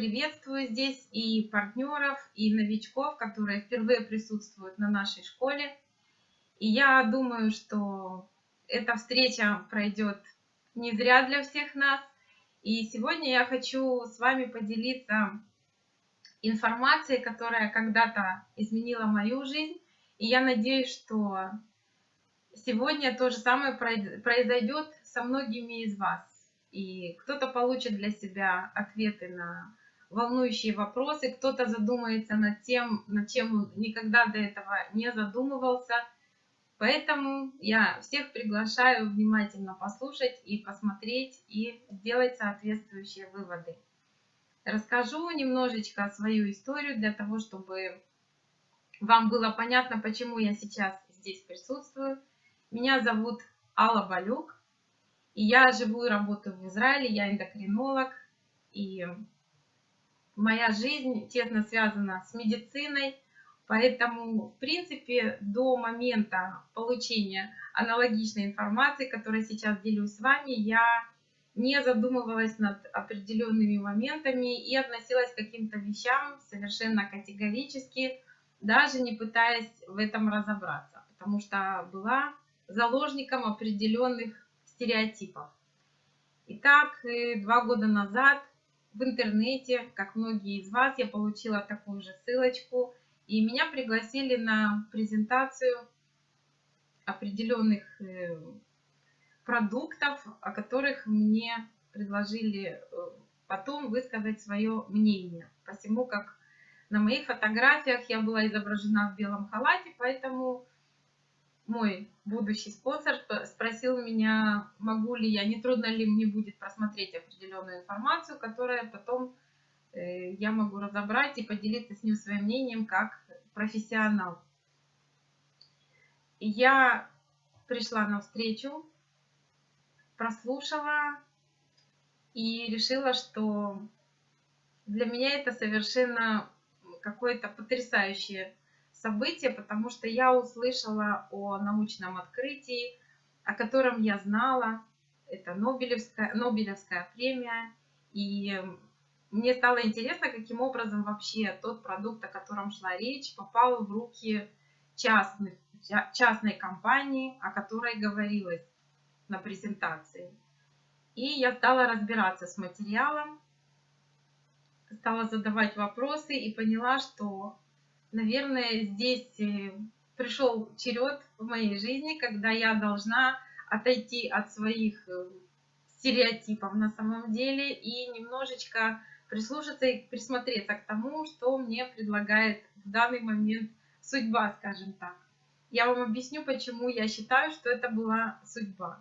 приветствую здесь и партнеров, и новичков, которые впервые присутствуют на нашей школе. И я думаю, что эта встреча пройдет не зря для всех нас. И сегодня я хочу с вами поделиться информацией, которая когда-то изменила мою жизнь. И я надеюсь, что сегодня то же самое произойдет со многими из вас. И кто-то получит для себя ответы на волнующие вопросы, кто-то задумается над тем, над чем он никогда до этого не задумывался. Поэтому я всех приглашаю внимательно послушать и посмотреть, и сделать соответствующие выводы. Расскажу немножечко свою историю для того, чтобы вам было понятно, почему я сейчас здесь присутствую. Меня зовут Алла Балюк. И я живу и работаю в Израиле, я эндокринолог, и моя жизнь тесно связана с медициной, поэтому, в принципе, до момента получения аналогичной информации, которой сейчас делюсь с вами, я не задумывалась над определенными моментами и относилась к каким-то вещам совершенно категорически, даже не пытаясь в этом разобраться, потому что была заложником определенных стереотипов. Итак, э, два года назад в интернете, как многие из вас, я получила такую же ссылочку, и меня пригласили на презентацию определенных э, продуктов, о которых мне предложили э, потом высказать свое мнение. Посему как на моих фотографиях я была изображена в белом халате, поэтому мой будущий спонсор спросил меня, могу ли я, не трудно ли мне будет просмотреть определенную информацию, которая потом э, я могу разобрать и поделиться с ним своим мнением как профессионал. Я пришла на встречу, прослушала и решила, что для меня это совершенно какое-то потрясающее событие, потому что я услышала о научном открытии, о котором я знала. Это Нобелевская, Нобелевская премия. И мне стало интересно, каким образом вообще тот продукт, о котором шла речь, попал в руки частных, частной компании, о которой говорилось на презентации. И я стала разбираться с материалом, стала задавать вопросы и поняла, что наверное, здесь э, пришел черед в моей жизни, когда я должна отойти от своих э, стереотипов на самом деле и немножечко прислушаться и присмотреться к тому, что мне предлагает в данный момент судьба, скажем так. Я вам объясню, почему я считаю, что это была судьба.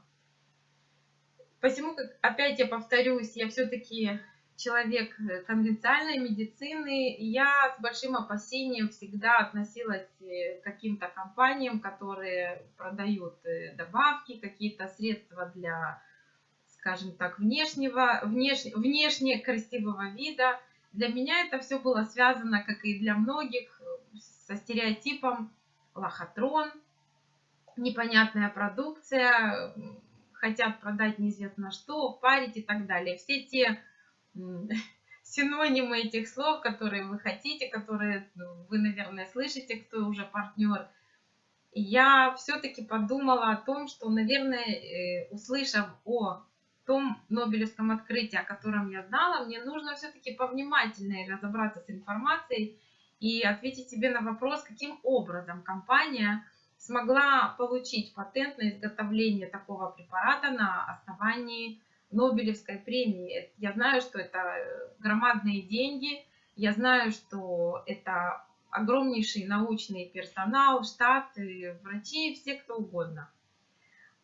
Посему, как опять я повторюсь, я все-таки человек э, конвенциальной медицины, я с большим опасением всегда относилась э, к каким-то компаниям, которые продают э, добавки, какие-то средства для, скажем так, внешнего, внеш, внешне красивого вида. Для меня это все было связано, как и для многих, со стереотипом лохотрон, непонятная продукция, хотят продать неизвестно что, парить и так далее. Все те синонимы этих слов, которые вы хотите, которые ну, вы, наверное, слышите, кто уже партнер. Я все-таки подумала о том, что, наверное, э, услышав о том Нобелевском открытии, о котором я знала, мне нужно все-таки повнимательнее разобраться с информацией и ответить себе на вопрос, каким образом компания смогла получить патент на изготовление такого препарата на основании Нобелевской премии. Я знаю, что это э, громадные деньги, я знаю, что это огромнейший научный персонал, штат, врачи, все кто угодно.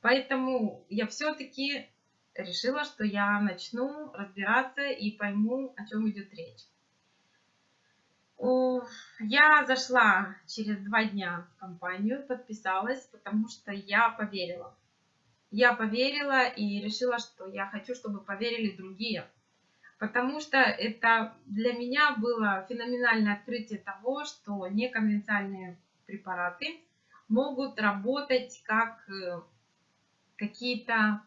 Поэтому я все-таки решила, что я начну разбираться и пойму, о чем идет речь. Я зашла через два дня в компанию, подписалась, потому что я поверила я поверила и решила, что я хочу, чтобы поверили другие. Потому что это для меня было феноменальное открытие того, что неконвенциальные препараты могут работать как э, какие-то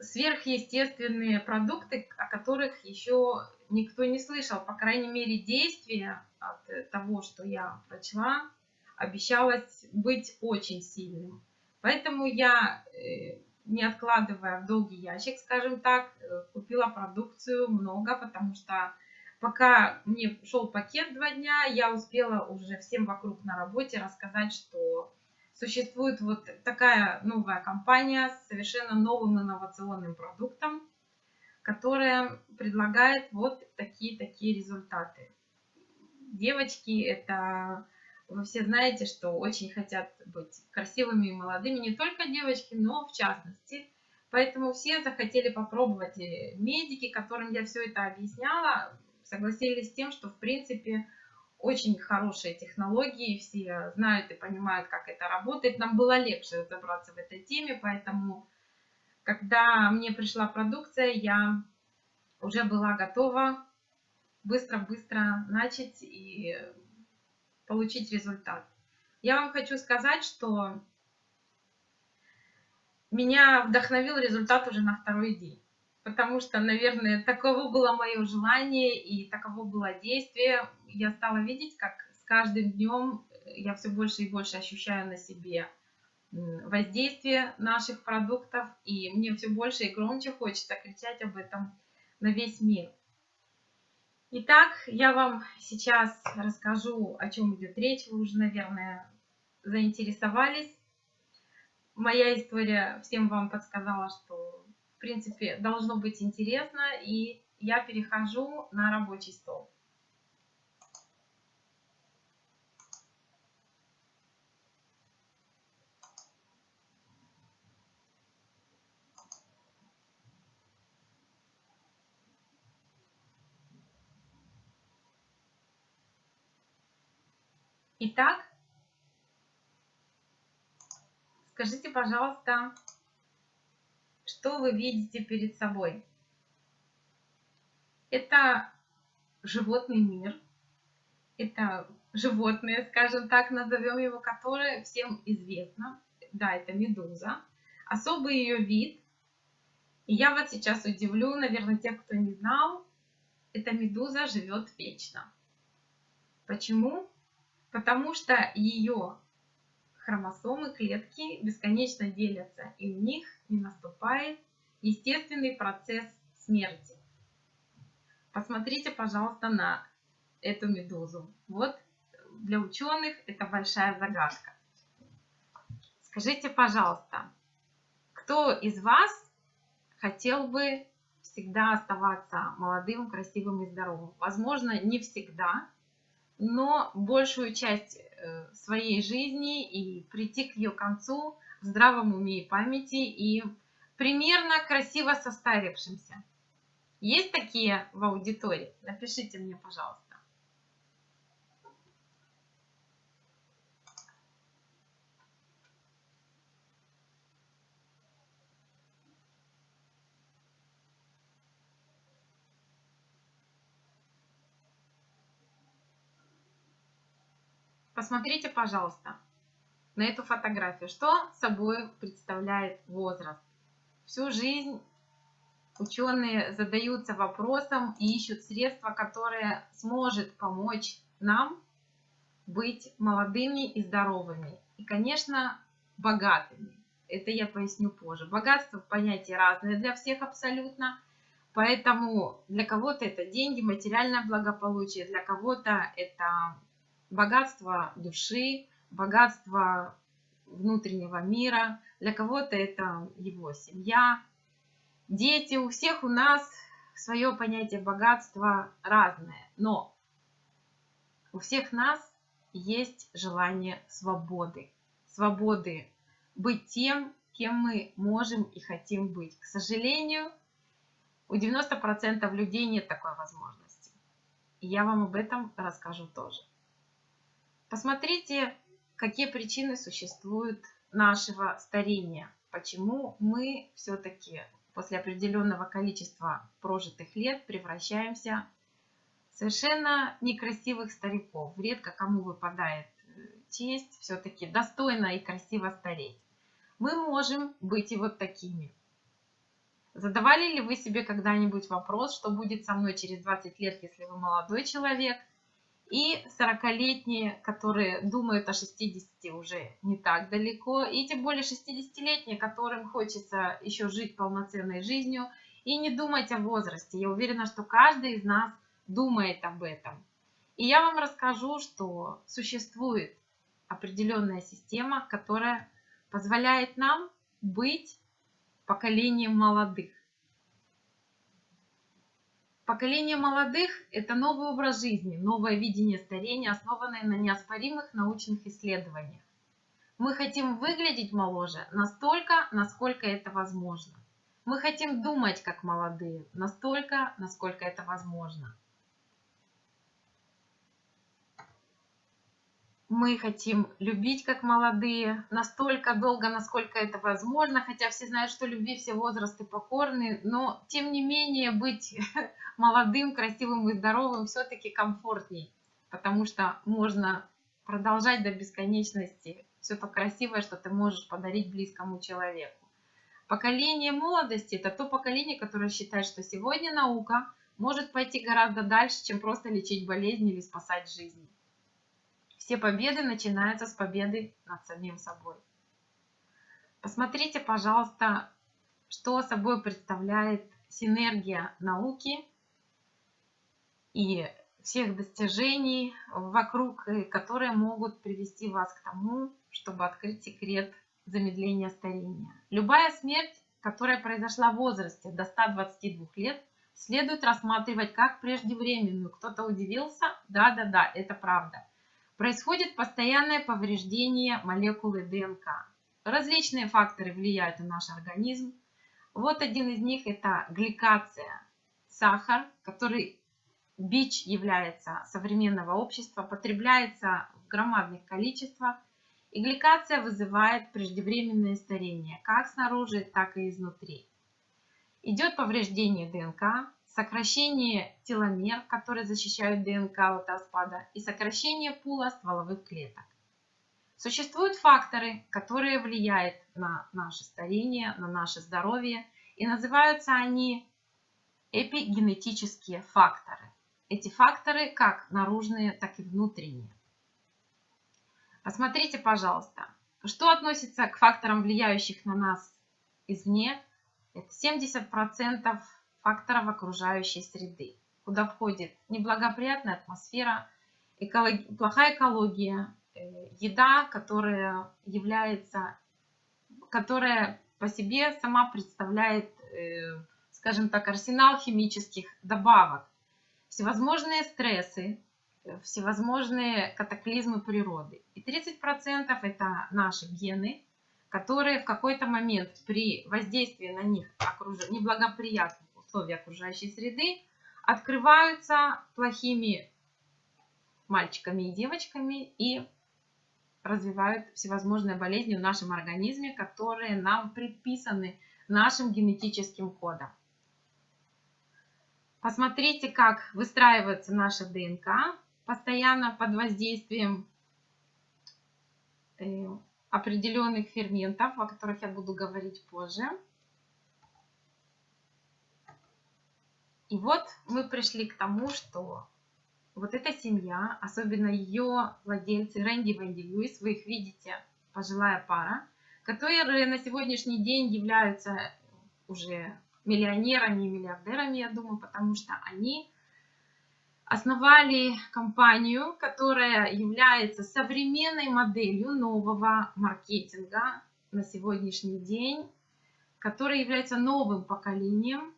сверхъестественные продукты, о которых еще никто не слышал. По крайней мере, действие от того, что я прочла, обещалось быть очень сильным. Поэтому я, э, не откладывая в долгий ящик, скажем так, э, купила продукцию много, потому что пока мне шел пакет два дня, я успела уже всем вокруг на работе рассказать, что существует вот такая новая компания с совершенно новым инновационным продуктом, которая предлагает вот такие-такие результаты. Девочки, это вы все знаете, что очень хотят быть красивыми и молодыми, не только девочки, но в частности. Поэтому все захотели попробовать. И медики, которым я все это объясняла, согласились с тем, что в принципе очень хорошие технологии, все знают и понимают, как это работает. Нам было легче разобраться в этой теме, поэтому, когда мне пришла продукция, я уже была готова быстро-быстро начать и получить результат. Я вам хочу сказать, что меня вдохновил результат уже на второй день. Потому что, наверное, таково было мое желание и таково было действие я стала видеть, как с каждым днем я все больше и больше ощущаю на себе воздействие наших продуктов, и мне все больше и громче хочется кричать об этом на весь мир. Итак, я вам сейчас расскажу, о чем идет речь. Вы уже, наверное, заинтересовались. Моя история всем вам подсказала, что, в принципе, должно быть интересно, и я перехожу на рабочий стол. Итак, скажите, пожалуйста, что вы видите перед собой? Это животный мир, это животное, скажем так, назовем его, которое всем известно. Да, это медуза. Особый ее вид. И я вот сейчас удивлю, наверное, тех, кто не знал, эта медуза живет вечно. Почему? Потому что ее хромосомы, клетки бесконечно делятся, и у них не наступает естественный процесс смерти. Посмотрите, пожалуйста, на эту медузу. Вот для ученых это большая загадка. Скажите, пожалуйста, кто из вас хотел бы всегда оставаться молодым, красивым и здоровым? Возможно, не всегда, но большую часть э, своей жизни и прийти к ее концу в здравом уме и памяти и примерно красиво состарившимся. Есть такие в аудитории? Напишите мне, пожалуйста. Посмотрите, пожалуйста, на эту фотографию. Что собой представляет возраст? Всю жизнь ученые задаются вопросом и ищут средства, которые сможет помочь нам быть молодыми и здоровыми. И, конечно, богатыми. Это я поясню позже. Богатство понятие разное для всех абсолютно. Поэтому для кого-то это деньги, материальное благополучие, для кого-то это богатство души, богатство внутреннего мира. Для кого-то это его семья, дети. У всех у нас свое понятие богатства разное. Но у всех нас есть желание свободы. Свободы быть тем, кем мы можем и хотим быть. К сожалению, у 90% людей нет такой возможности. И я вам об этом расскажу тоже. Посмотрите, какие причины существуют нашего старения. Почему мы все-таки после определенного количества прожитых лет превращаемся в совершенно некрасивых стариков. Редко кому выпадает э, честь все-таки достойно и красиво стареть. Мы можем быть и вот такими. Задавали ли вы себе когда-нибудь вопрос, что будет со мной через 20 лет, если вы молодой человек? И 40-летние, которые думают о 60 уже не так далеко. И тем более 60-летние, которым хочется еще жить полноценной жизнью и не думать о возрасте. Я уверена, что каждый из нас думает об этом. И я вам расскажу, что существует определенная система, которая позволяет нам быть поколением молодых. Поколение молодых – это новый образ жизни, новое видение старения, основанное на неоспоримых научных исследованиях. Мы хотим выглядеть моложе настолько, насколько это возможно. Мы хотим думать как молодые настолько, насколько это возможно. Мы хотим любить как молодые, настолько долго, насколько это возможно, хотя все знают, что любви все возрасты покорны, но тем не менее быть молодым, красивым и здоровым все-таки комфортней, потому что можно продолжать до бесконечности все то красивое, что ты можешь подарить близкому человеку. Поколение молодости – это то поколение, которое считает, что сегодня наука может пойти гораздо дальше, чем просто лечить болезни или спасать жизни. Все победы начинаются с победы над самим собой. Посмотрите, пожалуйста, что собой представляет синергия науки и всех достижений вокруг, которые могут привести вас к тому, чтобы открыть секрет замедления старения. Любая смерть, которая произошла в возрасте до 122 лет, следует рассматривать как преждевременную. Кто-то удивился? Да-да-да, это правда. Происходит постоянное повреждение молекулы ДНК. Различные факторы влияют на наш организм. Вот один из них это гликация. Сахар, который бич является современного общества, потребляется в громадных количествах. И гликация вызывает преждевременное старение, как снаружи, так и изнутри. Идет повреждение ДНК, сокращение теломер, которые защищают ДНК от распада, и сокращение пула стволовых клеток. Существуют факторы, которые влияют на наше старение, на наше здоровье, и называются они эпигенетические факторы. Эти факторы как наружные, так и внутренние. Посмотрите, пожалуйста, что относится к факторам, влияющих на нас извне. Это 70% факторов окружающей среды, куда входит неблагоприятная атмосфера, экологи... плохая экология, э, еда, которая является, которая по себе сама представляет, э, скажем так, арсенал химических добавок, всевозможные стрессы, э, всевозможные катаклизмы природы. И 30% это наши гены, которые в какой-то момент при воздействии на них окруж... неблагоприятных условия окружающей среды открываются плохими мальчиками и девочками и развивают всевозможные болезни в нашем организме, которые нам предписаны нашим генетическим кодом. Посмотрите, как выстраивается наша ДНК постоянно под воздействием э, определенных ферментов, о которых я буду говорить позже. И вот мы пришли к тому, что вот эта семья, особенно ее владельцы Рэнди Венди Льюис, вы их видите, пожилая пара, которые на сегодняшний день являются уже миллионерами и миллиардерами, я думаю, потому что они основали компанию, которая является современной моделью нового маркетинга на сегодняшний день, которая является новым поколением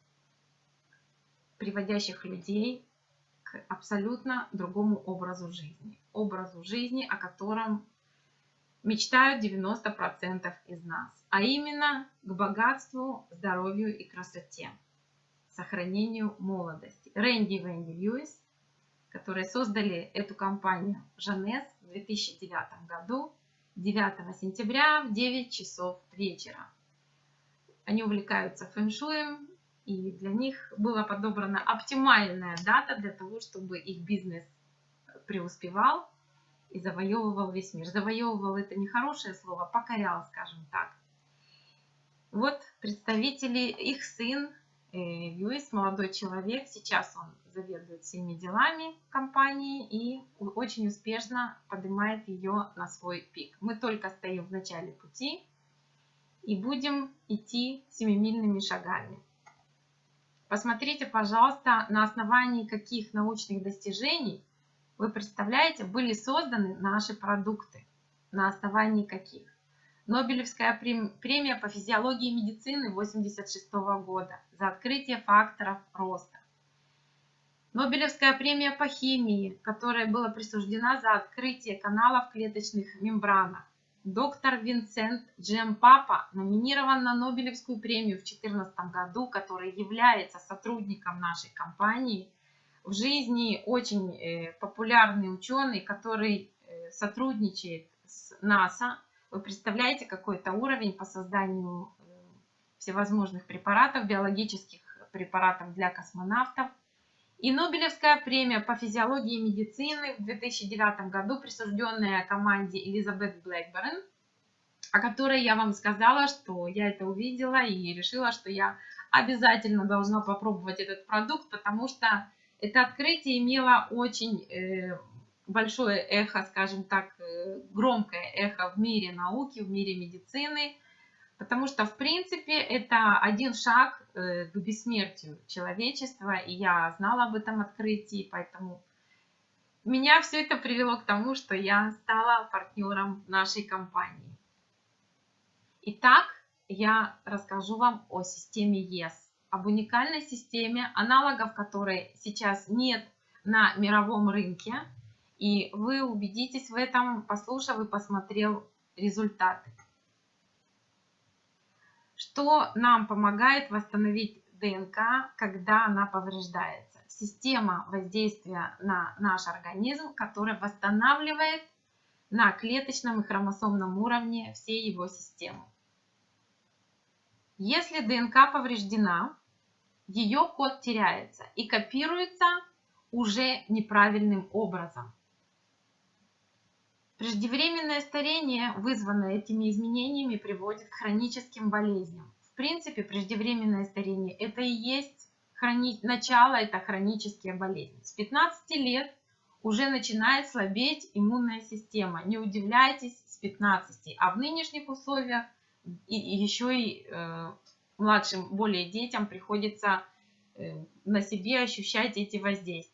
приводящих людей к абсолютно другому образу жизни. Образу жизни, о котором мечтают 90% из нас. А именно к богатству, здоровью и красоте. Сохранению молодости. Рэнди и Венди Льюис, которые создали эту компанию Жанес в 2009 году, 9 сентября в 9 часов вечера. Они увлекаются фэншуем, и для них была подобрана оптимальная дата для того, чтобы их бизнес преуспевал и завоевывал весь мир. Завоевывал это нехорошее слово, покорял, скажем так. Вот представители, их сын э, Льюис, молодой человек, сейчас он заведует всеми делами компании и очень успешно поднимает ее на свой пик. Мы только стоим в начале пути и будем идти семимильными шагами. Посмотрите, пожалуйста, на основании каких научных достижений, вы представляете, были созданы наши продукты, на основании каких. Нобелевская премия по физиологии и медицины 1986 года за открытие факторов роста. Нобелевская премия по химии, которая была присуждена за открытие каналов клеточных мембранах. Доктор Винсент Джем Папа номинирован на Нобелевскую премию в 2014 году, который является сотрудником нашей компании. В жизни очень э, популярный ученый, который э, сотрудничает с НАСА. Вы представляете, какой это уровень по созданию э, всевозможных препаратов, биологических препаратов для космонавтов – и Нобелевская премия по физиологии и медицины в 2009 году, присужденная команде Элизабет Блэкберн, о которой я вам сказала, что я это увидела и решила, что я обязательно должна попробовать этот продукт, потому что это открытие имело очень э, большое эхо, скажем так, э, громкое эхо в мире науки, в мире медицины, Потому что, в принципе, это один шаг э, к бессмертию человечества, и я знала об этом открытии, поэтому меня все это привело к тому, что я стала партнером нашей компании. Итак, я расскажу вам о системе ES, об уникальной системе, аналогов которой сейчас нет на мировом рынке, и вы убедитесь в этом, послушав и посмотрев результаты. Что нам помогает восстановить ДНК, когда она повреждается? Система воздействия на наш организм, которая восстанавливает на клеточном и хромосомном уровне все его системы. Если ДНК повреждена, ее код теряется и копируется уже неправильным образом. Преждевременное старение, вызванное этими изменениями, приводит к хроническим болезням. В принципе, преждевременное старение – это и есть хрони... начало, это хронические болезни. С 15 лет уже начинает слабеть иммунная система. Не удивляйтесь с 15, а в нынешних условиях и, и еще и э, младшим, более детям приходится э, на себе ощущать эти воздействия.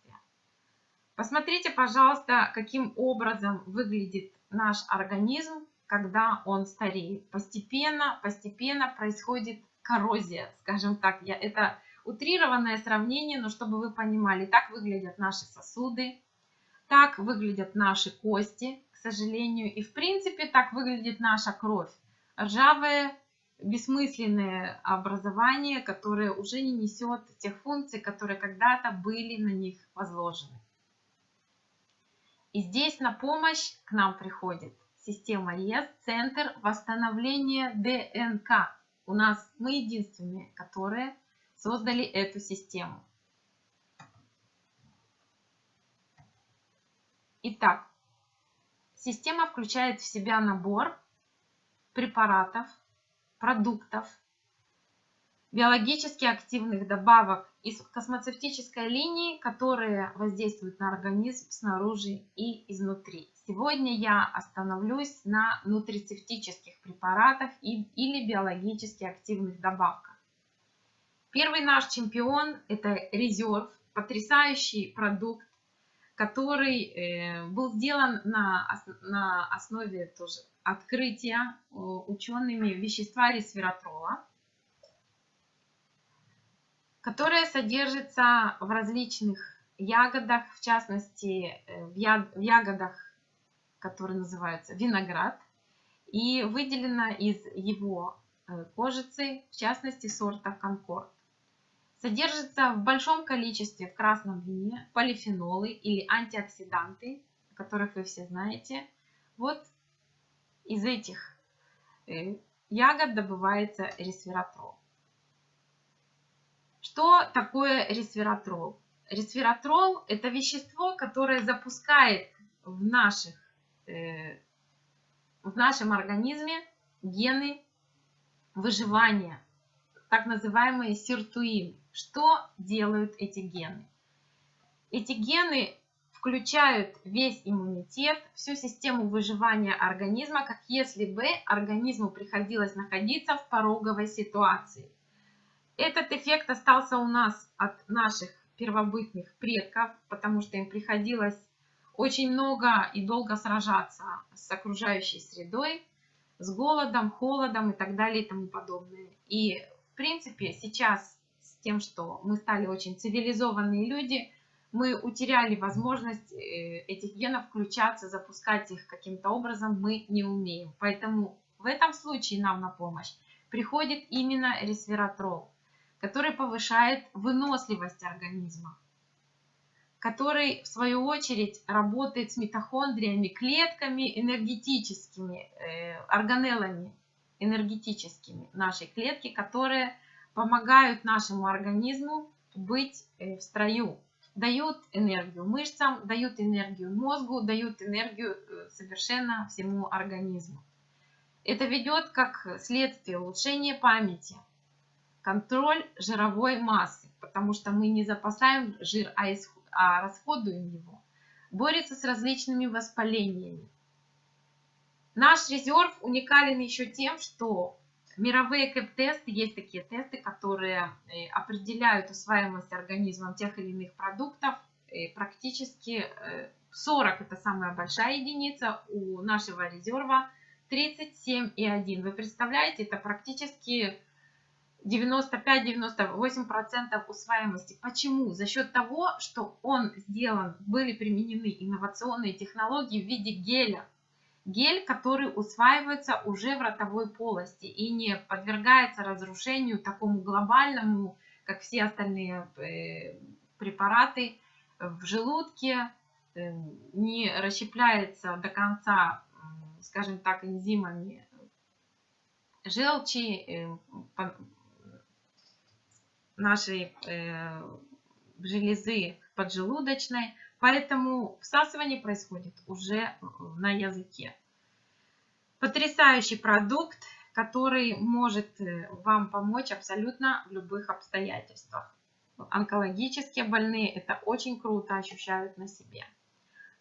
Посмотрите, пожалуйста, каким образом выглядит наш организм, когда он стареет. Постепенно, постепенно происходит коррозия, скажем так. Я, это утрированное сравнение, но чтобы вы понимали, так выглядят наши сосуды, так выглядят наши кости, к сожалению, и в принципе так выглядит наша кровь. Ржавое, бессмысленное образование, которое уже не несет тех функций, которые когда-то были на них возложены. И здесь на помощь к нам приходит система ЕС, Центр восстановления ДНК. У нас мы единственные, которые создали эту систему. Итак, система включает в себя набор препаратов, продуктов, биологически активных добавок из космоцевтической линии, которые воздействуют на организм снаружи и изнутри. Сегодня я остановлюсь на нутрицептических препаратах или биологически активных добавках. Первый наш чемпион – это резерв, потрясающий продукт, который э, был сделан на, на основе тоже открытия э, учеными вещества ресвератрола которая содержится в различных ягодах, в частности э, в ягодах, которые называются виноград, и выделена из его э, кожицы, в частности сорта Конкорд. Содержится в большом количестве в красном вине полифенолы или антиоксиданты, которых вы все знаете. Вот из этих э, ягод добывается ресвератрол. Что такое ресвератрол? Ресвератрол – это вещество, которое запускает в, наших, э, в нашем организме гены выживания. так называемые сиртуины. Что делают эти гены? Эти гены включают весь иммунитет, всю систему выживания организма, как если бы организму приходилось находиться в пороговой ситуации. Этот эффект остался у нас от наших первобытных предков, потому что им приходилось очень много и долго сражаться с окружающей средой, с голодом, холодом и так далее и тому подобное. И в принципе сейчас с тем, что мы стали очень цивилизованные люди, мы утеряли возможность э, этих генов включаться, запускать их каким-то образом мы не умеем. Поэтому в этом случае нам на помощь приходит именно ресвератрол, который повышает выносливость организма, который в свою очередь работает с митохондриями, клетками энергетическими, э, органеллами энергетическими нашей клетки, которые помогают нашему организму быть э, в строю дают энергию мышцам, дают энергию мозгу, дают энергию э, совершенно всему организму. Это ведет как следствие улучшения памяти, контроль жировой массы, потому что мы не запасаем жир, а, исход, а расходуем его. Борется с различными воспалениями. Наш резерв уникален еще тем, что Мировые КЭП-тесты, есть такие тесты, которые э, определяют усваиваемость организмом тех или иных продуктов. И практически 40 э, это самая большая единица, у нашего резерва 37,1. Вы представляете, это практически 95-98% усваиваемости. Почему? За счет того, что он сделан, были применены инновационные технологии в виде геля гель, который усваивается уже в ротовой полости и не подвергается разрушению такому глобальному, как все остальные э, препараты в желудке, э, не расщепляется до конца, скажем так, энзимами желчи э, нашей железы поджелудочной, Поэтому всасывание происходит уже на языке. Потрясающий продукт, который может э, вам помочь абсолютно в любых обстоятельствах. Онкологические больные это очень круто ощущают на себе.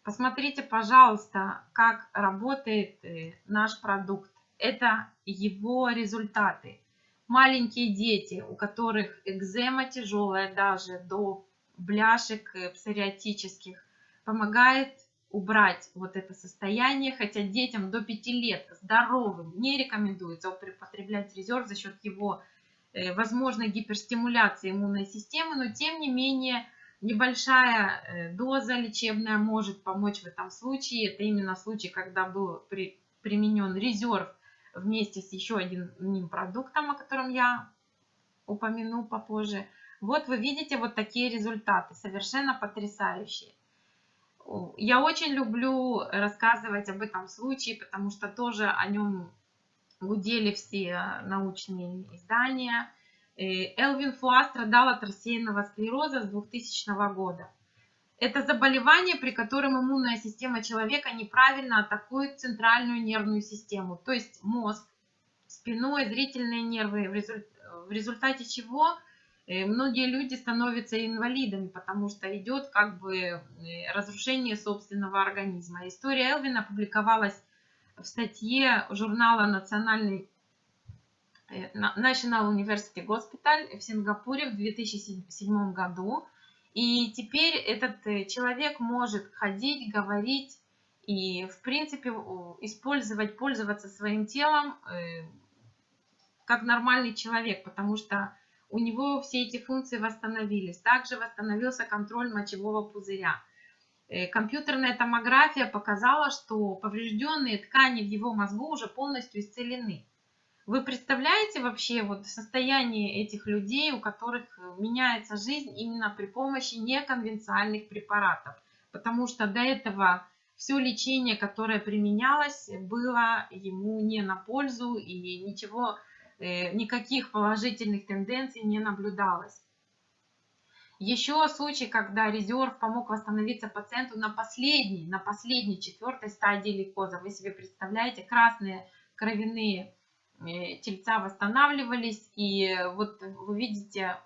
Посмотрите, пожалуйста, как работает э, наш продукт. Это его результаты. Маленькие дети, у которых экзема тяжелая даже до бляшек э, псориатических, помогает убрать вот это состояние, хотя детям до 5 лет здоровым не рекомендуется употреблять резерв за счет его э, возможной гиперстимуляции иммунной системы, но тем не менее небольшая э, доза лечебная может помочь в этом случае. Это именно случай, когда был при, применен резерв вместе с еще одним продуктом, о котором я упомяну попозже. Вот вы видите вот такие результаты, совершенно потрясающие. Я очень люблю рассказывать об этом случае, потому что тоже о нем гудели все научные издания. Элвин Фуа страдал от рассеянного склероза с 2000 года. Это заболевание, при котором иммунная система человека неправильно атакует центральную нервную систему, то есть мозг, спиной, зрительные нервы, в результате чего Э, многие люди становятся инвалидами, потому что идет как бы э, разрушение собственного организма. История Элвина публиковалась в статье журнала Национальный National University Hospital в Сингапуре в 2007 году. И теперь этот человек может ходить, говорить и, в принципе, использовать, пользоваться своим телом как нормальный человек, потому что у него все эти функции восстановились. Также восстановился контроль мочевого пузыря. Э, компьютерная томография показала, что поврежденные ткани в его мозгу уже полностью исцелены. Вы представляете вообще вот состояние этих людей, у которых меняется жизнь именно при помощи неконвенциальных препаратов? Потому что до этого все лечение, которое применялось, было ему не на пользу и ничего Э, никаких положительных тенденций не наблюдалось. Еще случай, когда резерв помог восстановиться пациенту на последней, на последней четвертой стадии лейкоза. Вы себе представляете, красные кровяные э, тельца восстанавливались. И вот вы видите,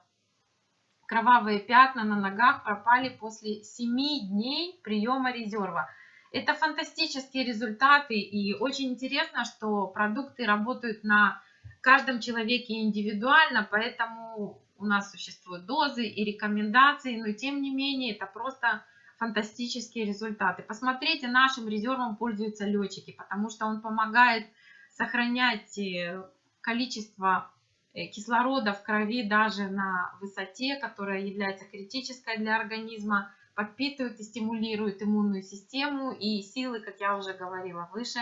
кровавые пятна на ногах пропали после 7 дней приема резерва. Это фантастические результаты и очень интересно, что продукты работают на каждом человеке индивидуально, поэтому у нас существуют дозы и рекомендации, но тем не менее это просто фантастические результаты. Посмотрите, нашим резервом пользуются летчики, потому что он помогает сохранять э, количество э, кислорода в крови даже на высоте, которая является критической для организма, подпитывает и стимулирует иммунную систему и силы, как я уже говорила выше.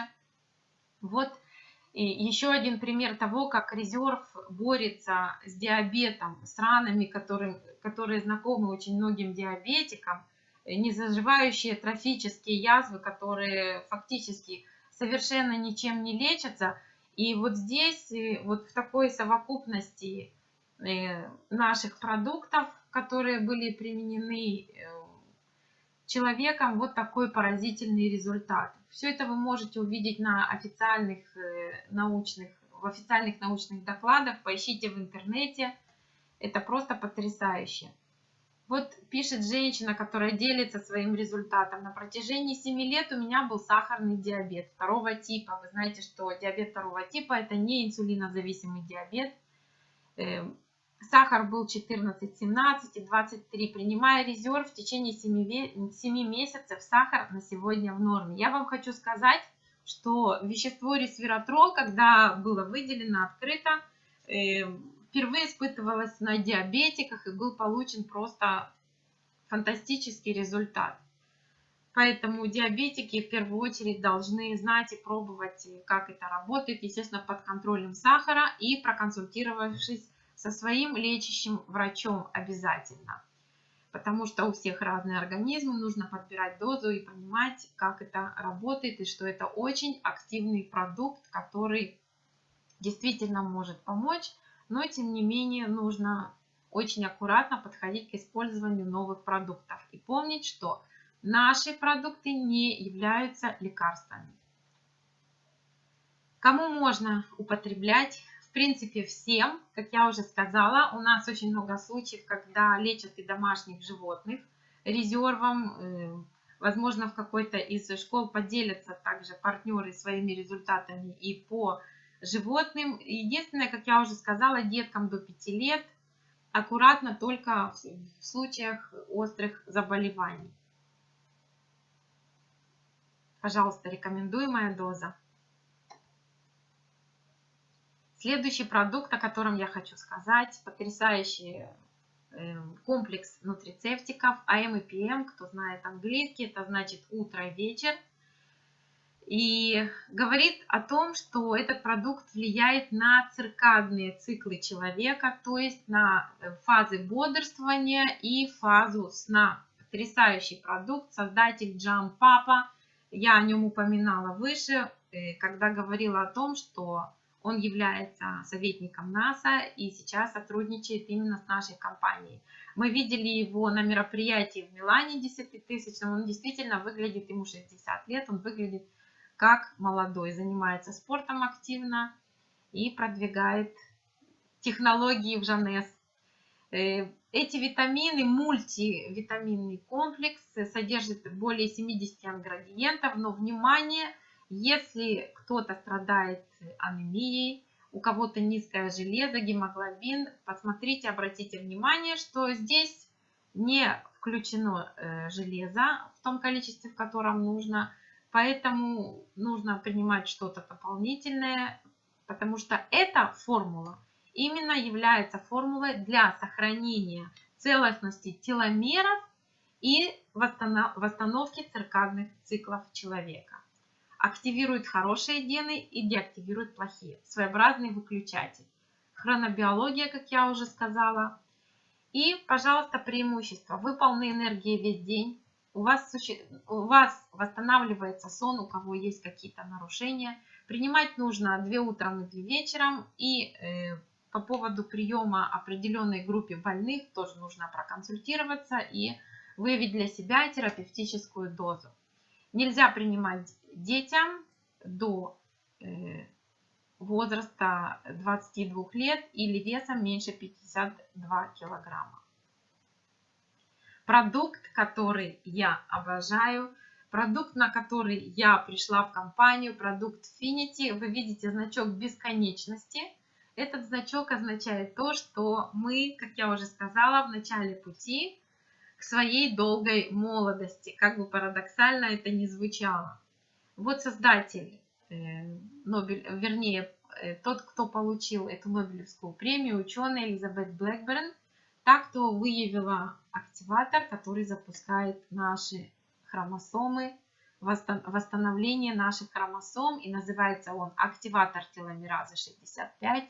Вот и еще один пример того, как резерв борется с диабетом, с ранами, которые, которые знакомы очень многим диабетикам, незаживающие трофические язвы, которые фактически совершенно ничем не лечатся. И вот здесь, э, вот в такой совокупности э, наших продуктов, которые были применены э, человеком, вот такой поразительный результат. Все это вы можете увидеть на официальных научных, в официальных научных докладах, поищите в интернете. Это просто потрясающе. Вот пишет женщина, которая делится своим результатом. На протяжении 7 лет у меня был сахарный диабет второго типа. Вы знаете, что диабет второго типа это не инсулинозависимый диабет. Эм, сахар был 14, 17 и 23. Принимая резерв в течение 7, 7 месяцев, сахар на сегодня в норме. Я вам хочу сказать, что вещество ресвератрол, когда было выделено открыто, эм, впервые испытывалась на диабетиках и был получен просто фантастический результат. Поэтому диабетики в первую очередь должны знать и пробовать, как это работает, естественно, под контролем сахара и проконсультировавшись со своим лечащим врачом обязательно. Потому что у всех разные организмы, нужно подбирать дозу и понимать, как это работает и что это очень активный продукт, который действительно может помочь но тем не менее нужно очень аккуратно подходить к использованию новых продуктов и помнить, что наши продукты не являются лекарствами. Кому можно употреблять? В принципе, всем. Как я уже сказала, у нас очень много случаев, когда лечат и домашних животных резервом. Э, возможно, в какой-то из школ поделятся также партнеры своими результатами и по животным. Единственное, как я уже сказала, деткам до 5 лет аккуратно только в случаях острых заболеваний. Пожалуйста, рекомендуемая доза. Следующий продукт, о котором я хочу сказать, потрясающий эм, комплекс нутрицептиков АМ и ПМ. Кто знает английский, это значит утро и вечер – и говорит о том, что этот продукт влияет на циркадные циклы человека, то есть на э, фазы бодрствования и фазу сна. Потрясающий продукт, создатель Джам Папа. Я о нем упоминала выше, э, когда говорила о том, что он является советником НАСА и сейчас сотрудничает именно с нашей компанией. Мы видели его на мероприятии в Милане 10 тысяч, он действительно выглядит, ему 60 лет, он выглядит как молодой, занимается спортом активно и продвигает технологии в Жанес. Э, эти витамины, мультивитаминный комплекс, содержит более 70 ингредиентов, но внимание, если кто-то страдает анемией, у кого-то низкое железо, гемоглобин, посмотрите, обратите внимание, что здесь не включено э, железо в том количестве, в котором нужно, Поэтому нужно принимать что-то дополнительное, потому что эта формула именно является формулой для сохранения целостности теломеров и восстановки циркадных циклов человека. Активирует хорошие гены и деактивирует плохие. Своеобразный выключатель. Хронобиология, как я уже сказала. И, пожалуйста, преимущество. Вы полны энергии весь день у вас, у вас восстанавливается сон, у кого есть какие-то нарушения. Принимать нужно 2 утром и 2 вечером. И э, по поводу приема определенной группе больных тоже нужно проконсультироваться и выявить для себя терапевтическую дозу. Нельзя принимать детям до э, возраста 22 лет или весом меньше 52 килограмма. Продукт, который я обожаю, продукт, на который я пришла в компанию, продукт Finity. Вы видите значок бесконечности. Этот значок означает то, что мы, как я уже сказала, в начале пути к своей долгой молодости. Как бы парадоксально это ни звучало. Вот создатель Э, Нобель, вернее, э, тот, кто получил эту Нобелевскую премию, ученый Элизабет Блэкберн, так кто выявила активатор, который запускает наши хромосомы, восстановление наших хромосом, и называется он активатор теломеразы 65,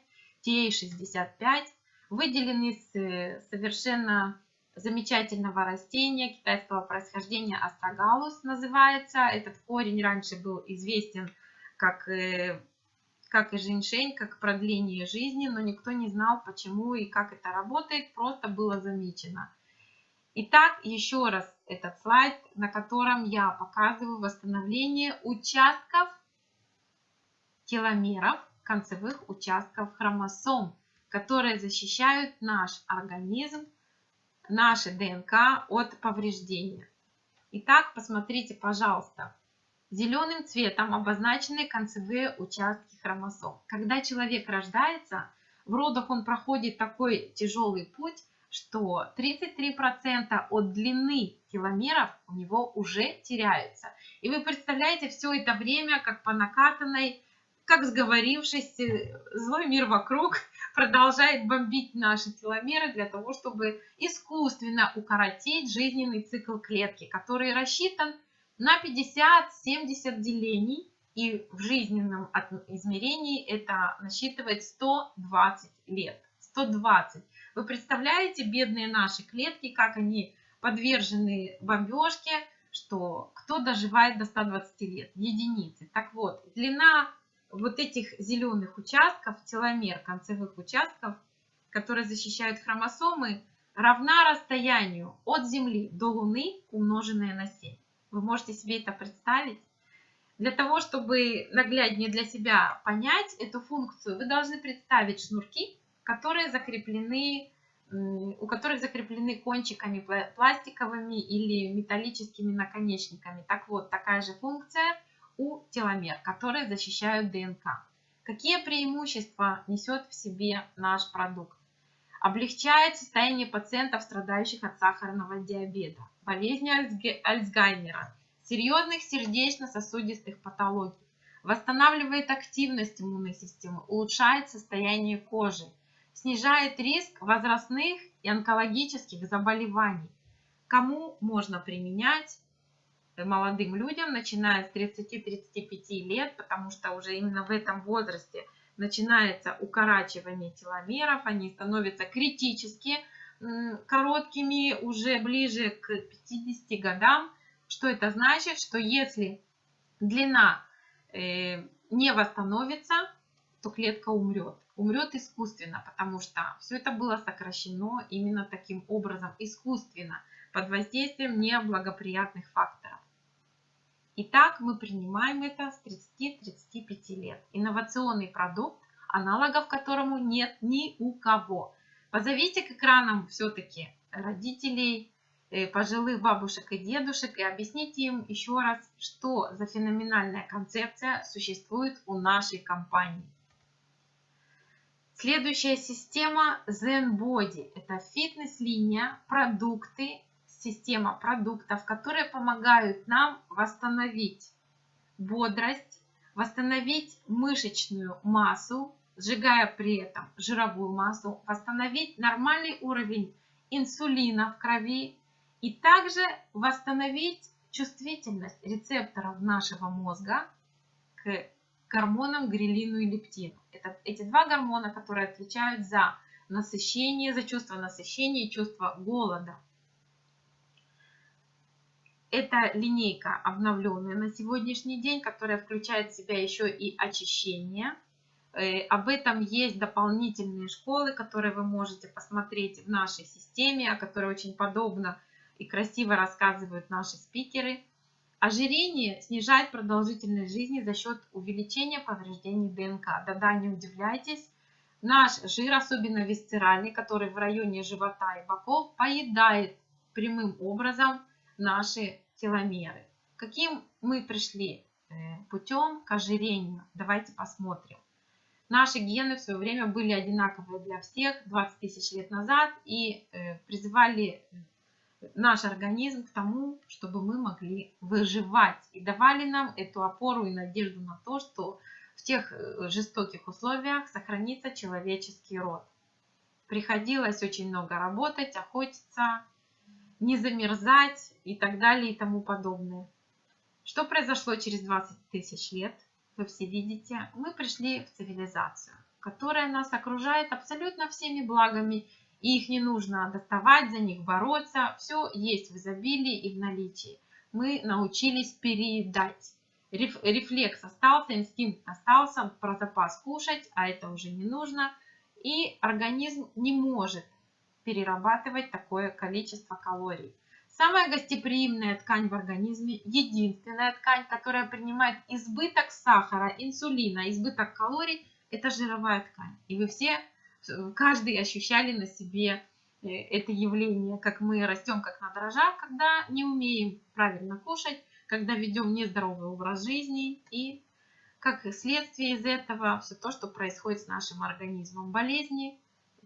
TA65, выделен из э, совершенно замечательного растения китайского происхождения астрогалус называется. Этот корень раньше был известен как, и, как и женьшень, как продление жизни, но никто не знал, почему и как это работает, просто было замечено. Итак, еще раз этот слайд, на котором я показываю восстановление участков теломеров, концевых участков хромосом, которые защищают наш организм, наши ДНК от повреждения. Итак, посмотрите, пожалуйста, Зеленым цветом обозначены концевые участки хромосом. Когда человек рождается, в родах он проходит такой тяжелый путь, что 33% от длины теломеров у него уже теряются. И вы представляете все это время, как по накатанной, как сговорившись, э, злой мир вокруг продолжает бомбить наши теломеры для того, чтобы искусственно укоротить жизненный цикл клетки, который рассчитан на 50-70 делений. И в жизненном измерении это насчитывает 120 лет. 120. Вы представляете, бедные наши клетки, как они подвержены бомбежке, что кто доживает до 120 лет? Единицы. Так вот, длина вот этих зеленых участков, теломер концевых участков, которые защищают хромосомы, равна расстоянию от Земли до Луны, умноженное на 7. Вы можете себе это представить? Для того, чтобы нагляднее для себя понять эту функцию, вы должны представить шнурки, которые закреплены, у которых закреплены кончиками пластиковыми или металлическими наконечниками. Так вот, такая же функция у теломер, которые защищают ДНК. Какие преимущества несет в себе наш продукт? Облегчает состояние пациентов, страдающих от сахарного диабета болезни Альцгеймера, серьезных сердечно-сосудистых патологий, восстанавливает активность иммунной системы, улучшает состояние кожи, снижает риск возрастных и онкологических заболеваний. Кому можно применять? молодым людям, начиная с 30-35 лет, потому что уже именно в этом возрасте начинается укорачивание теломеров, они становятся критически короткими уже ближе к 50 годам. Что это значит? Что если длина э, не восстановится, то клетка умрет. Умрет искусственно, потому что все это было сокращено именно таким образом, искусственно, под воздействием неблагоприятных факторов. Итак, мы принимаем это с 30-35 лет. Инновационный продукт, аналогов которому нет ни у кого. Позовите к экранам все-таки родителей, э, пожилых бабушек и дедушек и объясните им еще раз, что за феноменальная концепция существует у нашей компании. Следующая система Zen Body. Это фитнес-линия, продукты, система продуктов, которые помогают нам восстановить бодрость, восстановить мышечную массу, сжигая при этом жировую массу, восстановить нормальный уровень инсулина в крови и также восстановить чувствительность рецепторов нашего мозга к гормонам грелину и лептину. Это эти два гормона, которые отвечают за насыщение, за чувство насыщения и чувство голода. Это линейка обновленная на сегодняшний день, которая включает в себя еще и очищение – Э, об этом есть дополнительные школы, которые вы можете посмотреть в нашей системе, о которой очень подобно и красиво рассказывают наши спикеры. Ожирение снижает продолжительность жизни за счет увеличения повреждений ДНК. Да-да, не удивляйтесь, наш жир, особенно висцеральный, который в районе живота и боков, поедает прямым образом наши теломеры. Каким мы пришли э, путем к ожирению? Давайте посмотрим. Наши гены в свое время были одинаковые для всех 20 тысяч лет назад и э, призывали наш организм к тому, чтобы мы могли выживать. И давали нам эту опору и надежду на то, что в тех э, жестоких условиях сохранится человеческий род. Приходилось очень много работать, охотиться, не замерзать и так далее и тому подобное. Что произошло через 20 тысяч лет? Вы все видите, мы пришли в цивилизацию, которая нас окружает абсолютно всеми благами и их не нужно доставать, за них бороться. Все есть в изобилии и в наличии. Мы научились переедать. Рефлекс остался, инстинкт остался, про запас кушать, а это уже не нужно. И организм не может перерабатывать такое количество калорий. Самая гостеприимная ткань в организме, единственная ткань, которая принимает избыток сахара, инсулина, избыток калорий, это жировая ткань. И вы все каждый ощущали на себе э, это явление, как мы растем как на дрожжах, когда не умеем правильно кушать, когда ведем нездоровый образ жизни и как следствие из этого все то, что происходит с нашим организмом. Болезни,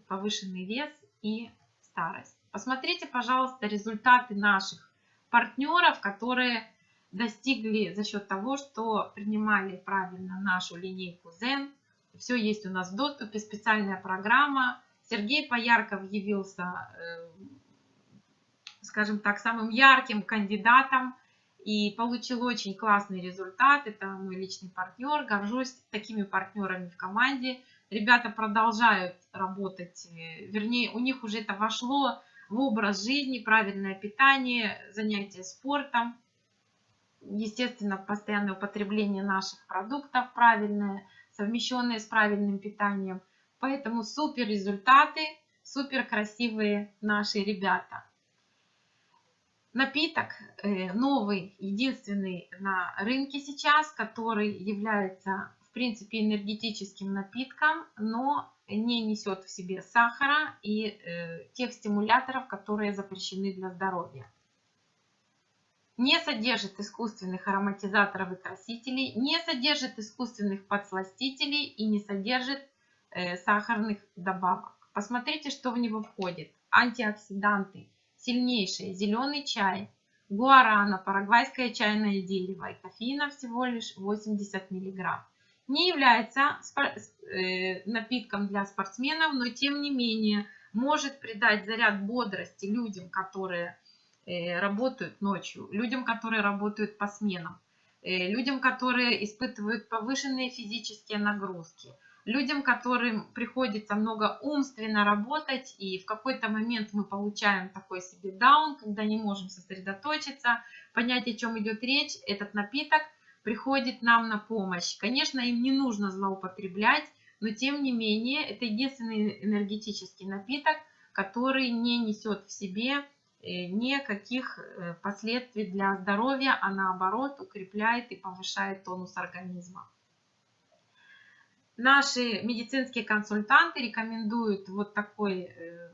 повышенный вес и старость. Посмотрите, пожалуйста, результаты наших партнеров, которые достигли за счет того, что принимали правильно нашу линейку Zen, все есть у нас в доступе, специальная программа. Сергей Поярков явился, э, скажем так, самым ярким кандидатом и получил очень классный результат. Это мой личный партнер. Горжусь такими партнерами в команде. Ребята продолжают работать, э, вернее, у них уже это вошло в образ жизни, правильное питание, занятия спортом, естественно, постоянное употребление наших продуктов правильное, совмещенные с правильным питанием. Поэтому супер результаты, супер красивые наши ребята. Напиток э, новый, единственный на рынке сейчас, который является в принципе энергетическим напитком, но не несет в себе сахара и э, тех стимуляторов, которые запрещены для здоровья не содержит искусственных ароматизаторов и красителей, не содержит искусственных подсластителей и не содержит э, сахарных добавок. Посмотрите, что в него входит. Антиоксиданты, сильнейшие, зеленый чай, гуарана, парагвайское чайное дерево и кофеина всего лишь 80 мг. Не является э, напитком для спортсменов, но тем не менее может придать заряд бодрости людям, которые работают ночью, людям, которые работают по сменам, э, людям, которые испытывают повышенные физические нагрузки, людям, которым приходится много умственно работать, и в какой-то момент мы получаем такой себе даун, когда не можем сосредоточиться, понять, о чем идет речь, этот напиток приходит нам на помощь. Конечно, им не нужно злоупотреблять, но тем не менее, это единственный энергетический напиток, который не несет в себе Э, никаких э, последствий для здоровья, а наоборот укрепляет и повышает тонус организма. Наши медицинские консультанты рекомендуют вот такой э,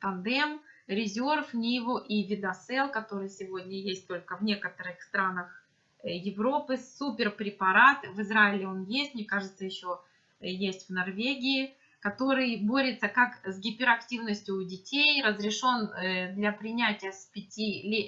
тандем Резерв, Ниву и Видосел, который сегодня есть только в некоторых странах Европы. Супер препарат, в Израиле он есть, мне кажется, еще есть в Норвегии который борется как с гиперактивностью у детей, разрешен э, для принятия с, 5,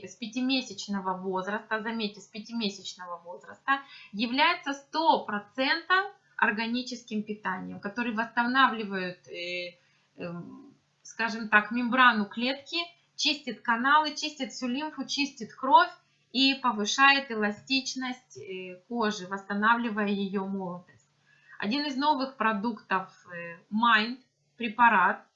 с 5-месячного возраста, заметьте, с 5-месячного возраста, является 100% органическим питанием, который восстанавливает, э, эм, скажем так, мембрану клетки, чистит каналы, чистит всю лимфу, чистит кровь и повышает эластичность э, кожи, восстанавливая ее молодость. Один из новых продуктов э, Mind препарат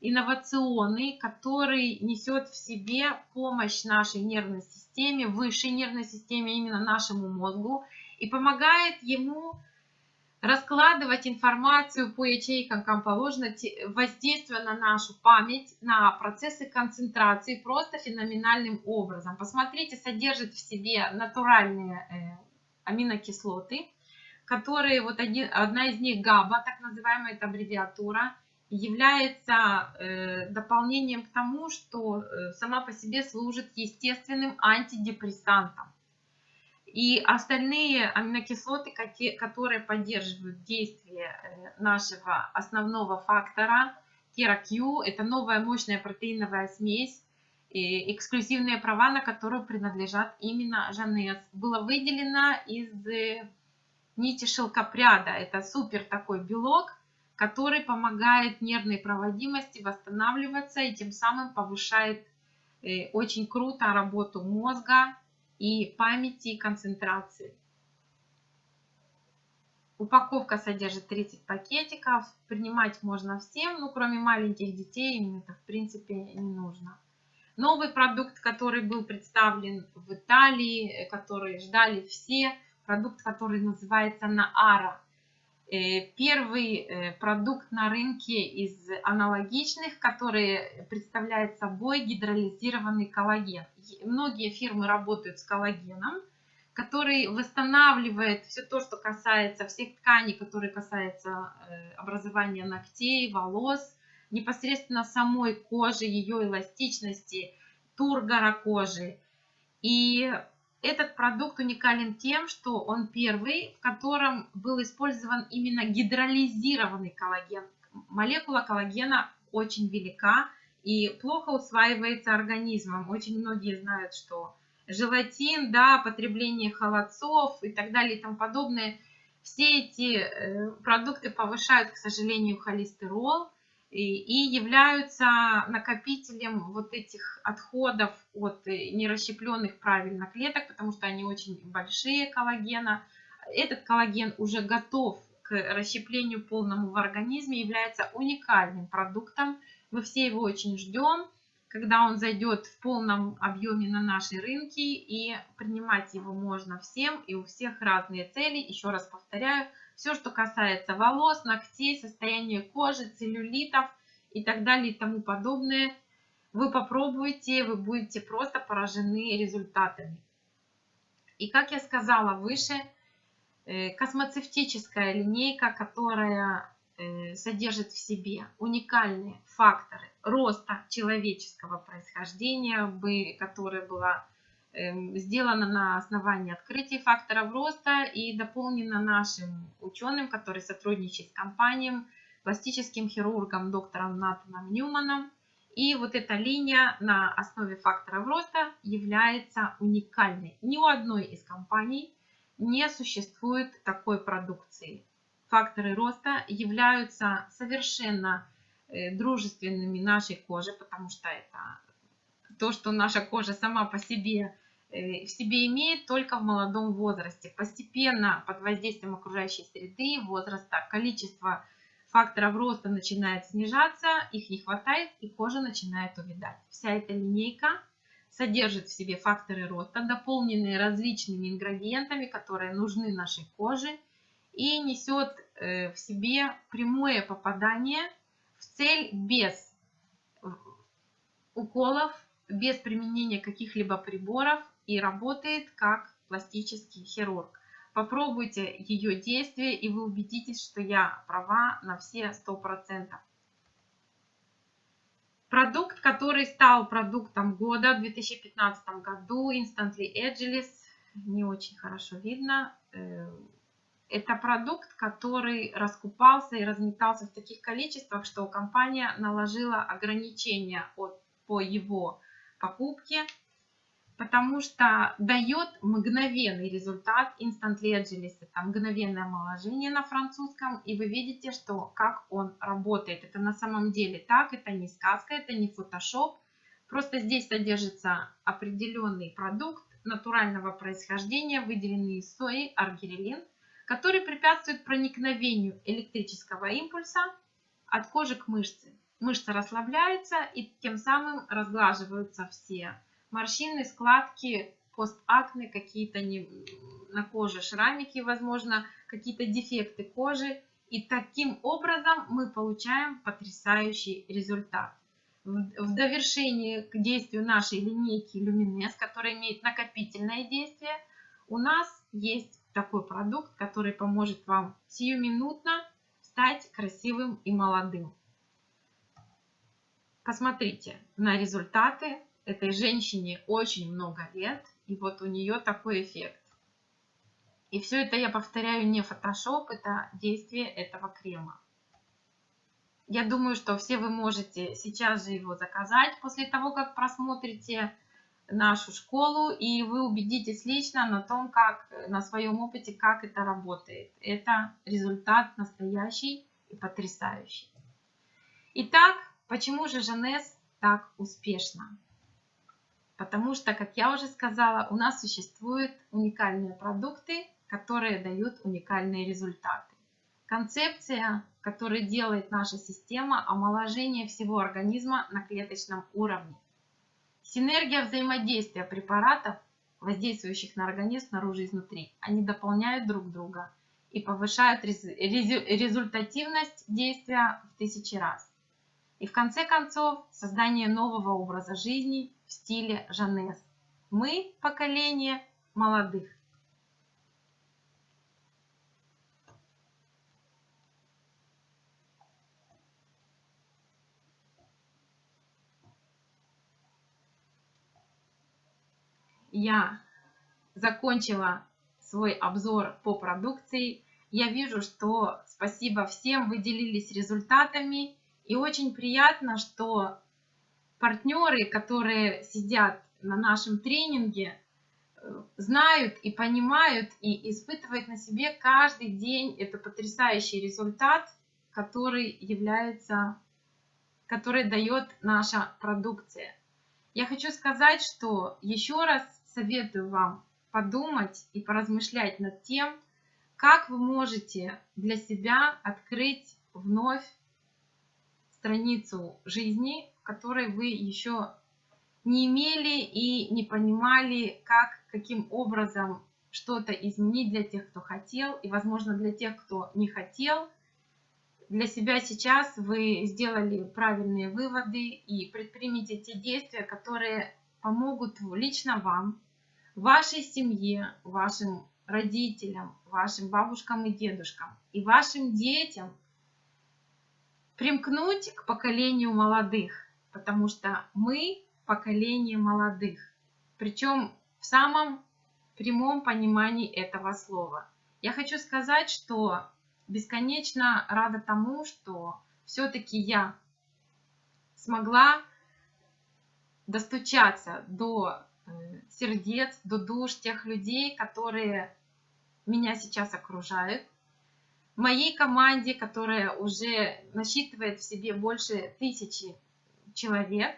инновационный, который несет в себе помощь нашей нервной системе, высшей нервной системе, именно нашему мозгу, и помогает ему раскладывать информацию по ячейкам, как положено, воздействуя на нашу память, на процессы концентрации просто феноменальным образом. Посмотрите, содержит в себе натуральные э, аминокислоты, которые, вот один, одна из них ГАБА, так называемая эта аббревиатура, является э, дополнением к тому, что э, сама по себе служит естественным антидепрессантом. И остальные аминокислоты, которые поддерживают действие э, нашего основного фактора, TeraQ, это новая мощная протеиновая смесь, и эксклюзивные права на которую принадлежат именно Жанес, было выделено из э, нити шелкопряда. Это супер такой белок, который помогает нервной проводимости восстанавливаться и тем самым повышает э, очень круто работу мозга, и памяти и концентрации. Упаковка содержит 30 пакетиков. Принимать можно всем, но кроме маленьких детей им это в принципе не нужно. Новый продукт, который был представлен в Италии, который ждали все, продукт, который называется Наара. Э, первый э, продукт на рынке из аналогичных, который представляет собой гидролизированный коллаген. Многие фирмы работают с коллагеном, который восстанавливает все то, что касается всех тканей, которые касаются э, образования ногтей, волос, непосредственно самой кожи, ее эластичности, тургора кожи. И этот продукт уникален тем, что он первый, в котором был использован именно гидролизированный коллаген. Молекула коллагена очень велика и плохо усваивается организмом. Очень многие знают, что желатин, да, потребление холодцов и так далее и тому подобное. Все эти э, продукты повышают, к сожалению, холестерол, и являются накопителем вот этих отходов от э, нерасщепленных правильно клеток, потому что они очень большие коллагена. Этот коллаген уже готов к расщеплению полному в организме, является уникальным продуктом. Мы все его очень ждем, когда он зайдет в полном объеме на наши рынки, и принимать его можно всем, и у всех разные цели. Еще раз повторяю, все, что касается волос, ногтей, состояния кожи, целлюлитов и так далее и тому подобное, вы попробуете, вы будете просто поражены результатами. И как я сказала выше, э, космоцевтическая линейка, которая э, содержит в себе уникальные факторы роста человеческого происхождения, которая была Эм, сделано на основании открытий факторов роста и дополнено нашим ученым, который сотрудничает с компанией, пластическим хирургом доктором Натаном Ньюманом. И вот эта линия на основе факторов роста является уникальной. Ни у одной из компаний не существует такой продукции. Факторы роста являются совершенно э, дружественными нашей коже, потому что это то, что наша кожа сама по себе в себе имеет только в молодом возрасте. Постепенно под воздействием окружающей среды, возраста, количество факторов роста начинает снижаться, их не хватает и кожа начинает увядать. Вся эта линейка содержит в себе факторы роста, дополненные различными ингредиентами, которые нужны нашей коже и несет э, в себе прямое попадание в цель без уколов, без применения каких-либо приборов и работает как пластический хирург. Попробуйте ее действие, и вы убедитесь, что я права на все 100%. Продукт, который стал продуктом года в 2015 году, Instantly Agilis, не очень хорошо видно. Э, это продукт, который раскупался и разметался в таких количествах, что компания наложила ограничения от, по его покупке потому что дает мгновенный результат Instantly Agilis, это мгновенное омоложение на французском, и вы видите, что как он работает. Это на самом деле так, это не сказка, это не фотошоп, просто здесь содержится определенный продукт натурального происхождения, выделенный из сои, аргирелин, который препятствует проникновению электрического импульса от кожи к мышце. Мышца расслабляется и тем самым разглаживаются все морщины, складки, постакне, какие-то не, на коже шрамики, возможно, какие-то дефекты кожи. И таким образом мы получаем потрясающий результат. В довершении к действию нашей линейки Luminess, которая имеет накопительное действие, у нас есть такой продукт, который поможет вам сиюминутно стать красивым и молодым. Посмотрите на результаты. Этой женщине очень много лет, и вот у нее такой эффект. И все это я повторяю не фотошоп, это действие этого крема. Я думаю, что все вы можете сейчас же его заказать после того, как просмотрите нашу школу, и вы убедитесь лично на том, как на своем опыте, как это работает. Это результат настоящий и потрясающий. Итак, почему же Жанес так успешно? Потому что, как я уже сказала, у нас существуют уникальные продукты, которые дают уникальные результаты. Концепция, которую делает наша система, омоложение всего организма на клеточном уровне. Синергия взаимодействия препаратов, воздействующих на организм снаружи и изнутри, они дополняют друг друга и повышают результативность действия в тысячи раз. И в конце концов, создание нового образа жизни в стиле Жанес. Мы – поколение молодых. я закончила свой обзор по продукции. Я вижу, что спасибо всем, вы делились результатами. И очень приятно, что партнеры, которые сидят на нашем тренинге, э, знают и понимают и испытывают на себе каждый день это потрясающий результат, который является, который дает наша продукция. Я хочу сказать, что еще раз советую вам подумать и поразмышлять над тем, как вы можете для себя открыть вновь страницу жизни, которой вы еще не имели и не понимали, как, каким образом что-то изменить для тех, кто хотел, и, возможно, для тех, кто не хотел. Для себя сейчас вы сделали правильные выводы и предпримите те действия, которые помогут лично вам вашей семье, вашим родителям, вашим бабушкам и дедушкам и вашим детям примкнуть к поколению молодых, потому что мы поколение молодых, причем в самом прямом понимании этого слова. Я хочу сказать, что бесконечно рада тому, что все-таки я смогла достучаться до сердец, до душ тех людей, которые меня сейчас окружают. Моей команде, которая уже насчитывает в себе больше тысячи человек.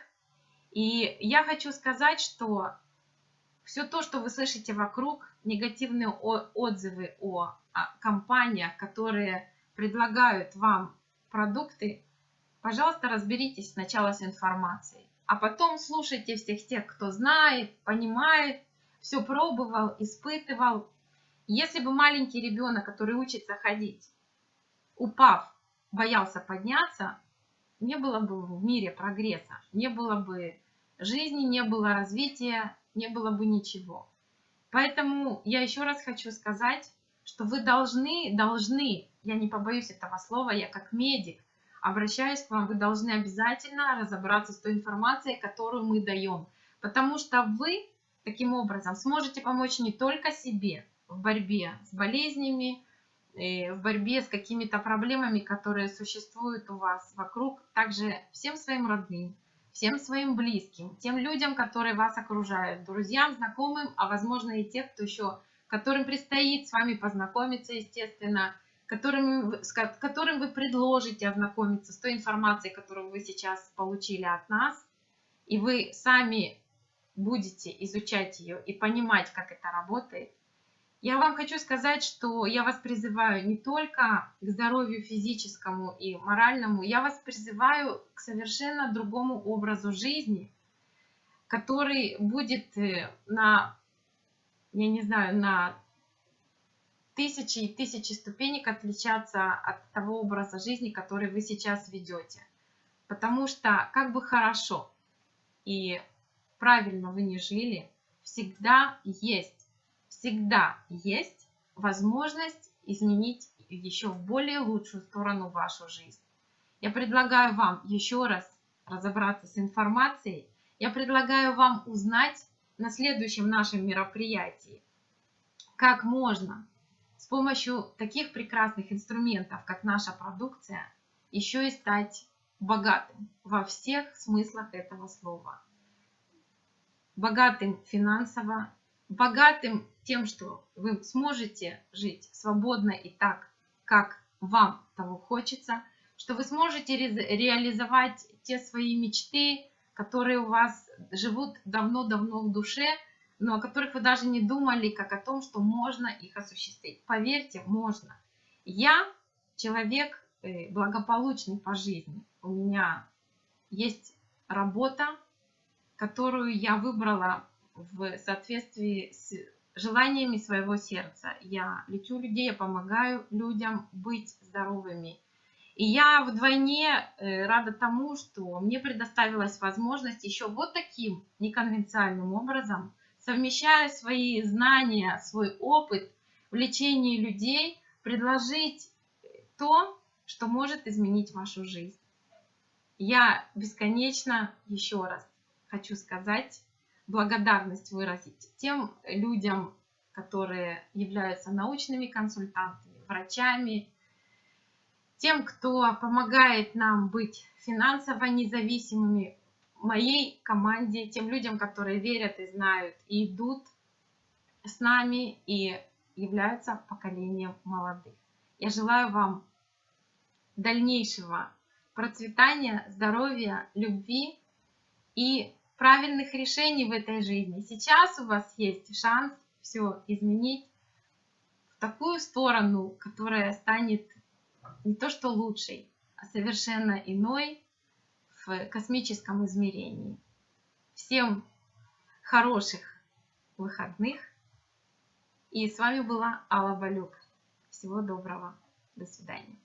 И я хочу сказать, что все то, что вы слышите вокруг, негативные отзывы о компаниях, которые предлагают вам продукты, пожалуйста, разберитесь сначала с информацией а потом слушайте всех тех, кто знает, понимает, все пробовал, испытывал. Если бы маленький ребенок, который учится ходить, упав, боялся подняться, не было бы в мире прогресса, не было бы жизни, не было развития, не было бы ничего. Поэтому я еще раз хочу сказать, что вы должны, должны, я не побоюсь этого слова, я как медик, обращаюсь к вам, вы должны обязательно разобраться с той информацией, которую мы даем. Потому что вы таким образом сможете помочь не только себе в борьбе с болезнями, в борьбе с какими-то проблемами, которые существуют у вас вокруг, также всем своим родным, всем своим близким, тем людям, которые вас окружают, друзьям, знакомым, а возможно и тех, кто еще, которым предстоит с вами познакомиться, естественно, которым, с которым вы предложите ознакомиться с той информацией, которую вы сейчас получили от нас, и вы сами будете изучать ее и понимать, как это работает, я вам хочу сказать, что я вас призываю не только к здоровью физическому и моральному, я вас призываю к совершенно другому образу жизни, который будет э, на я не знаю, на тысячи и тысячи ступенек отличаться от того образа жизни, который вы сейчас ведете. Потому что как бы хорошо и правильно вы не жили, всегда есть, всегда есть возможность изменить еще в более лучшую сторону вашу жизнь. Я предлагаю вам еще раз разобраться с информацией. Я предлагаю вам узнать на следующем нашем мероприятии, как можно с помощью таких прекрасных инструментов, как наша продукция, еще и стать богатым во всех смыслах этого слова. Богатым финансово, богатым тем, что вы сможете жить свободно и так, как вам того хочется, что вы сможете ре реализовать те свои мечты, которые у вас живут давно-давно в душе, но о которых вы даже не думали, как о том, что можно их осуществить. Поверьте, можно. Я человек э, благополучный по жизни. У меня есть работа, которую я выбрала в соответствии с желаниями своего сердца. Я лечу людей, я помогаю людям быть здоровыми. И я вдвойне э, рада тому, что мне предоставилась возможность еще вот таким неконвенциальным образом совмещая свои знания, свой опыт в лечении людей, предложить то, что может изменить вашу жизнь. Я бесконечно еще раз хочу сказать, благодарность выразить тем людям, которые являются научными консультантами, врачами, тем, кто помогает нам быть финансово независимыми, моей команде, тем людям, которые верят и знают, и идут с нами и являются поколением молодых. Я желаю вам дальнейшего процветания, здоровья, любви и правильных решений в этой жизни. Сейчас у вас есть шанс все изменить в такую сторону, которая станет не то что лучшей, а совершенно иной, в космическом измерении. Всем хороших выходных. И с вами была Алла Балюк. Всего доброго. До свидания.